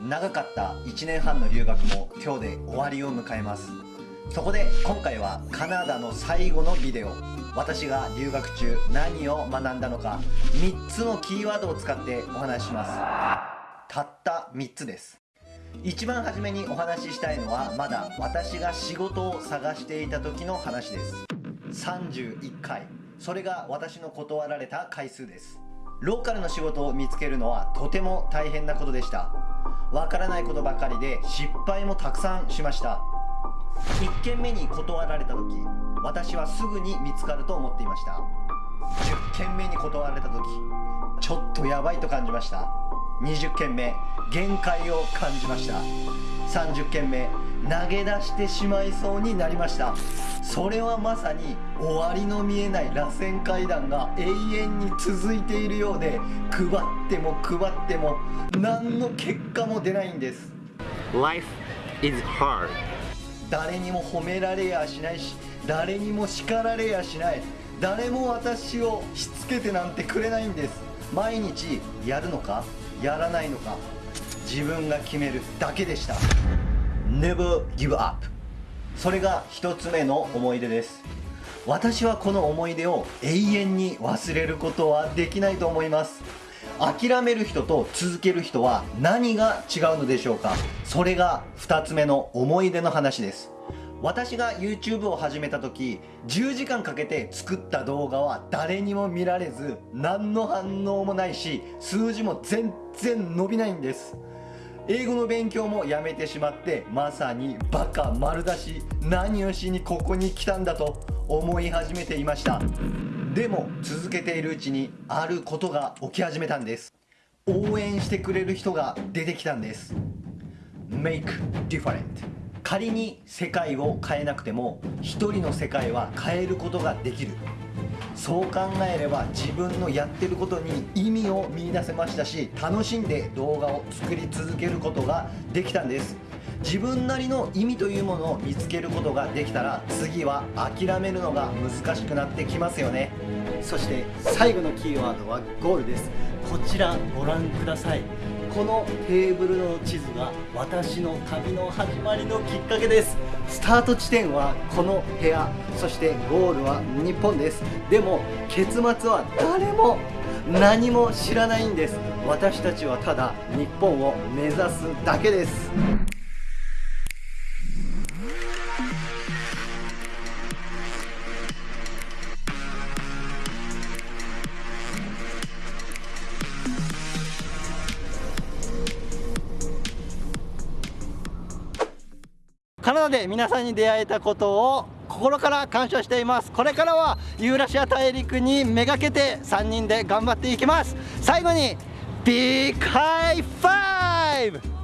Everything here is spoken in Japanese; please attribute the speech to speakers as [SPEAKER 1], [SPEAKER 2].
[SPEAKER 1] 長かった1年半の留学も今日で終わりを迎えます。そこで今回はカナダの最後のビデオ。私が留学中何を学んだのか3つのキーワードを使ってお話しします。たった3つです。一番初めにお話ししたいのはまだ私が仕事を探していた時の話です。31回。それが私の断られた回数です。ローカルの仕事を見つけるのはとても大変なことでした。わからないことばかりで失敗もたくさんしました。1件目に断られた時私はすぐに見つかると思っていました。10件目に断られた時ちょっとやばいと感じました。20件目限界を感じました。30件目投げ出してしまいそうになりました。それはまさに終わりの見えない螺旋階段が永遠に続いているようで配っても配っても何の結果も出ないんです。
[SPEAKER 2] Life is hard.
[SPEAKER 1] 誰にも褒められやしないし誰にも叱られやしない。誰も私をしつけてなんてくれないんです。毎日やるのかやらないのか自分が決めるだけでした。Never give up それが一つ目の思い出です。私はこの思い出を永遠に忘れることはできないと思います。諦める人と続ける人は何が違うのでしょうか。それが2つ目の思い出の話です。私が YouTube を始めた時10時間かけて作った動画は誰にも見られず何の反応もないし数字も全然伸びないんです。英語の勉強もやめてしまってまさにバカ丸出し何をしにここに来たんだと思い始めていました。でも続けているうちにあることが起き始めたんです。応援してくれる人が出てきたんです。Make different 仮に世界を変えなくても一人の世界は変えることができる。そう考えれば自分のやってることに意味を見いだせましたし楽しんで動画を作り続けることができたんです。自分なりの意味というものを見つけることができたら次は諦めるのが難しくなってきますよね。
[SPEAKER 3] そして最後のキーワードはゴールです。こちらご覧ください。このテーブルの地図が私の旅の始まりのきっかけです。スタート地点はこの部屋そしてゴールは日本です。でも結末は誰も何も知らないんです。私たちはただ日本を目指すだけです。で皆さんに出会えたことを心から感謝しています。これからはユーラシア大陸にめがけて3人で頑張っていきます。最後に big high five。